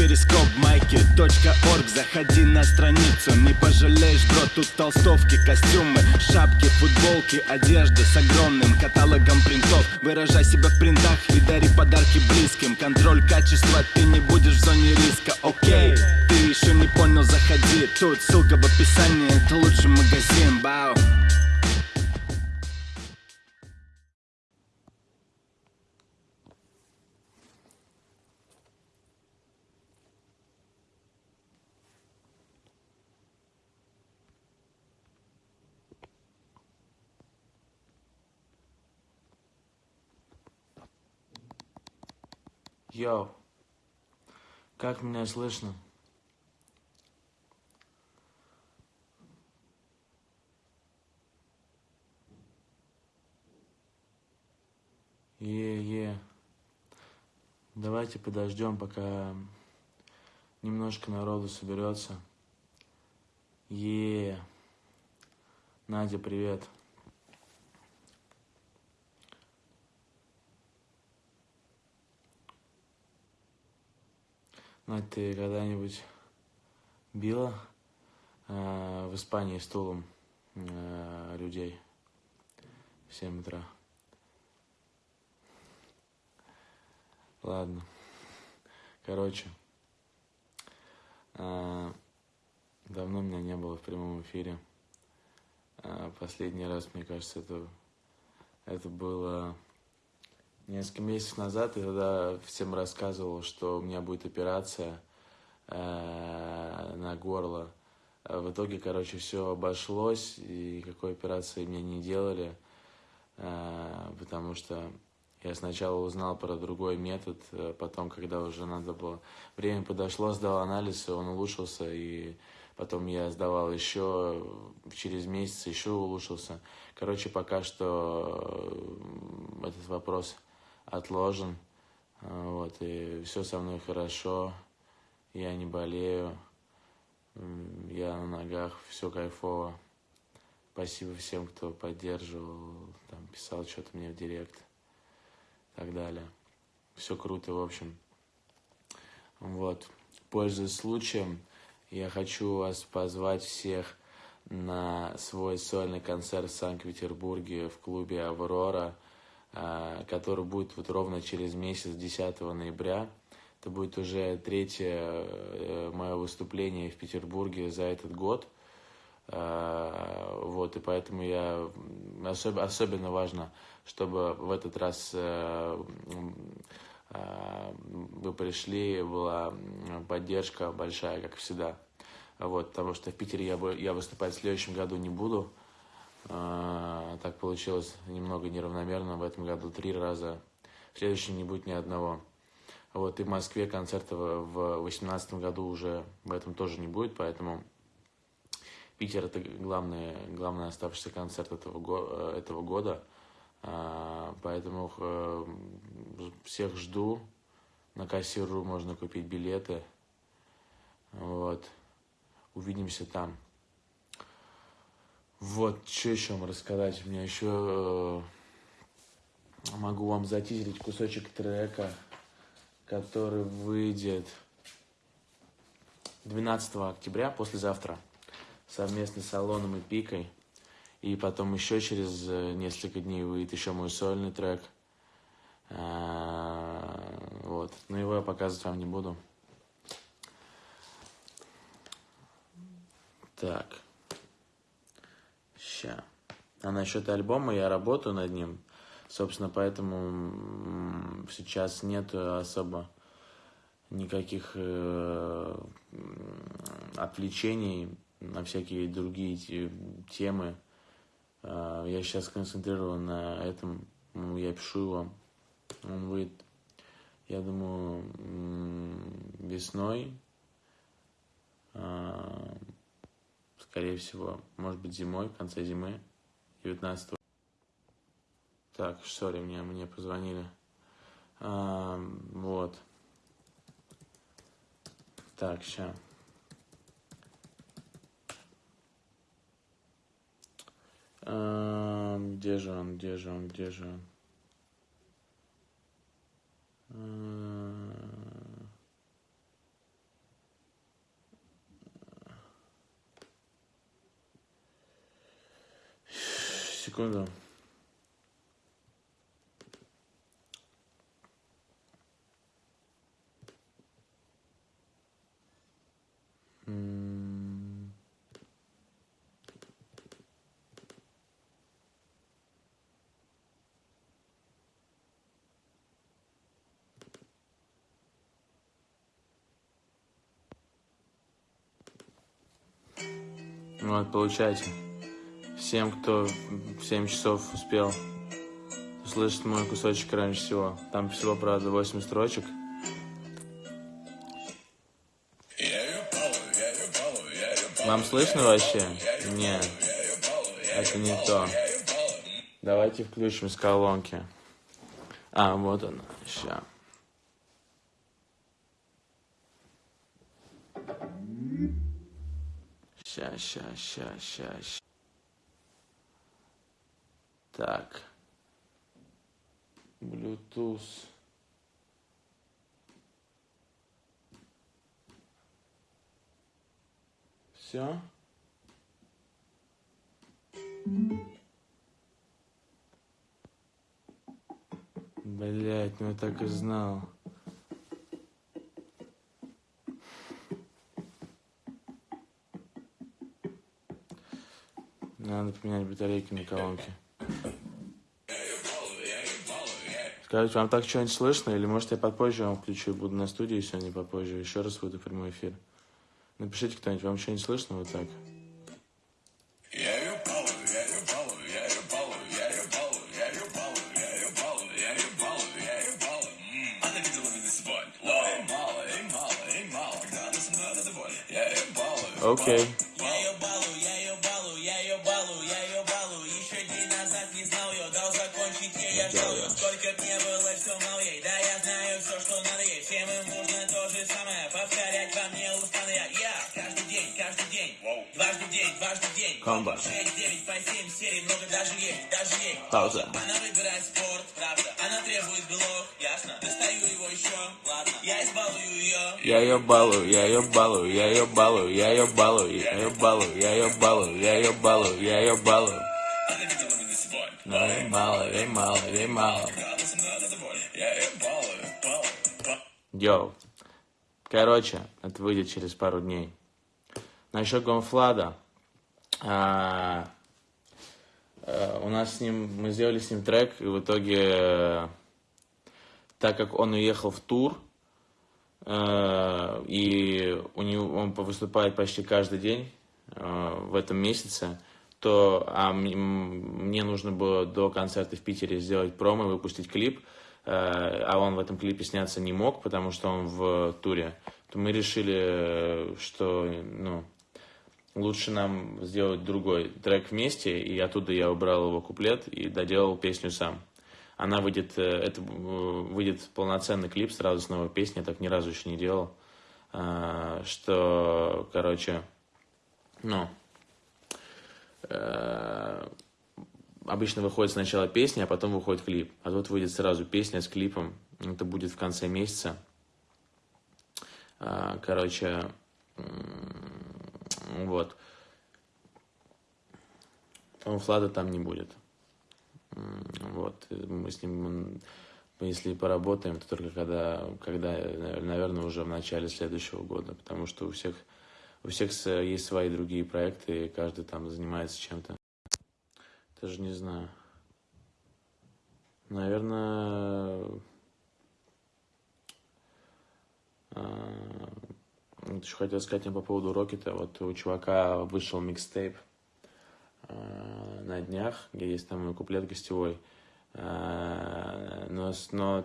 перископ майки .орг. Заходи на страницу, не пожалеешь, бро Тут толстовки, костюмы, шапки, футболки Одежда с огромным каталогом принтов. Выражай себя в принтах и дари подарки близким. Контроль качества, ты не будешь в зоне риска, окей Ты еще не понял, заходи. Тут ссылка в описании, это лучший магазин, бау Йоу, как меня слышно? Е-е. Давайте подождем, пока немножко народу соберется. Е. Надя, привет. Надь, ты когда-нибудь била э, в Испании стулом э, людей в 7 утра? Ладно. Короче, э, давно меня не было в прямом эфире. Э, последний раз, мне кажется, это, это было несколько месяцев назад. И тогда всем рассказывал, что у меня будет операция э, на горло. В итоге, короче, все обошлось, и какой операции мне не делали, э, потому что я сначала узнал про другой метод, э, потом, когда уже надо было... Время подошло, сдал анализ, он улучшился, и потом я сдавал еще, через месяц еще улучшился. Короче, пока что этот вопрос отложен, э, вот, и все со мной хорошо, я не болею, я на ногах, все кайфово. Спасибо всем, кто поддерживал, там, писал что-то мне в директ так далее. Все круто, в общем. Вот. Пользуясь случаем, я хочу вас позвать всех на свой сольный концерт в Санкт-Петербурге в клубе «Аврора», который будет вот ровно через месяц, 10 ноября. Это будет уже третье э, мое выступление в Петербурге за этот год. А, вот, и поэтому я особ, особенно важно чтобы в этот раз э, э, вы пришли, была поддержка большая, как всегда. Вот, потому что в Питере я, я выступать в следующем году не буду. Э, так получилось немного неравномерно. В этом году три раза. В следующем не будет ни одного. Вот, и в Москве концерта в 2018 году уже в этом тоже не будет, поэтому Питер это главный, главный оставшийся концерт этого, этого года. А, поэтому э, всех жду. На кассиру можно купить билеты. Вот. Увидимся там. Вот, что еще вам рассказать? У меня еще э, могу вам затизерить кусочек трека, который выйдет 12 октября, послезавтра, совместно с Алоном и Пикой. И потом еще через э, несколько дней выйдет еще мой сольный трек. А, вот. Но его я показывать вам не буду. Так. Ща. А насчет альбома я работаю над ним. Собственно, поэтому сейчас нет особо никаких э, отвлечений на всякие другие темы. А, я сейчас концентрирован на этом. Ну, я пишу его. Он выйдет, я думаю, весной. А, скорее всего, может быть, зимой, в конце зимы, 19 Так, сори, мне, мне позвонили. А, вот. Так, сейчас. Где же он, где же он, где же он? Секунду. Вот, получайте. Всем, кто в 7 часов успел услышать мой кусочек раньше всего. Там всего, правда, 8 строчек. Вам слышно вообще? Нет. Это не то. Давайте включим с колонки. А, вот она. Сейчас. Ща, ща, ща, ща. Так. Bluetooth. Все? Блять, ну я так и знал. Надо поменять батарейки на колонке. Скажите, вам так что-нибудь слышно? Или может я попозже вам включу, буду на студии сегодня попозже, еще раз выйду в прямой эфир. Напишите кто-нибудь, вам что-нибудь слышно вот так? Окей. Okay. Комбо. Пауза. Она выбирает спорт, правда. Она требует белок, ясно. Достаю его еще, ладно. Я избалую ее. Я ее балую, я ее балую, я ее балую, я ее балую, я ее балую, я ее балую, я ее балую, я ее балую. Но ей мало, ей мало, ей мало. Йоу. Короче, это выйдет через пару дней. Насчет Гонфлада. А, а, у нас с ним, мы сделали с ним трек, и в итоге, так как он уехал в тур, а, и у него, он выступает почти каждый день в этом месяце, то а мне нужно было до концерта в Питере сделать промо, выпустить клип, а он в этом клипе сняться не мог, потому что он в туре, то мы решили, что ну, лучше нам сделать другой трек вместе, и оттуда я убрал его куплет и доделал песню сам. Она выйдет, э, это э, выйдет полноценный клип сразу с новой песней, я так ни разу еще не делал. А, что, короче, ну, э, обычно выходит сначала песня, а потом выходит клип. А тут выйдет сразу песня с клипом. Это будет в конце месяца. А, короче, вот. Флада там не будет. Вот. Мы с ним, если поработаем, то только когда, когда, наверное, уже в начале следующего года, потому что у всех, у всех есть свои другие проекты, и каждый там занимается чем-то. Даже не знаю. Наверное, а, вот еще хотел сказать мне по поводу Рокета. Вот у чувака вышел микстейп э, на днях, где есть там куплет гостевой. Э, но, но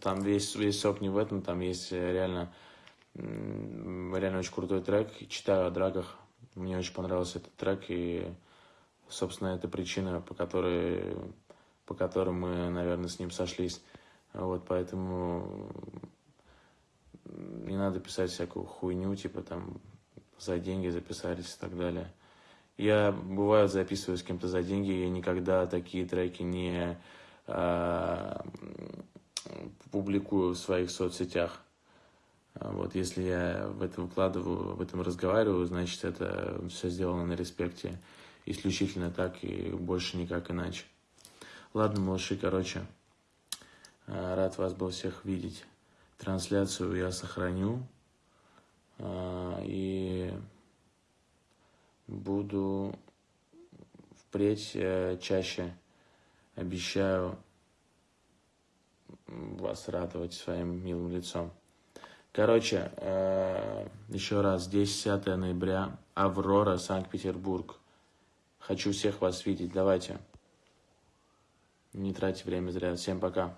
там весь, весь сок не в этом, там есть реально, реально очень крутой трек. Читаю о драках. Мне очень понравился этот трек, и, собственно, это причина, по которой, по которой мы, наверное, с ним сошлись. Вот, поэтому надо писать всякую хуйню, типа там за деньги записались и так далее. Я, бывает, записываю с кем-то за деньги, я никогда такие треки не а, публикую в своих соцсетях. А вот если я в это выкладываю, в этом разговариваю, значит, это все сделано на респекте. исключительно так и больше никак иначе. Ладно, малыши, короче, э, рад вас был всех видеть. Трансляцию я сохраню э, и буду впредь э, чаще, обещаю, вас радовать своим милым лицом. Короче, э, еще раз, 10 ноября, Аврора, Санкт-Петербург. Хочу всех вас видеть, давайте. Не тратьте время зря. Всем пока.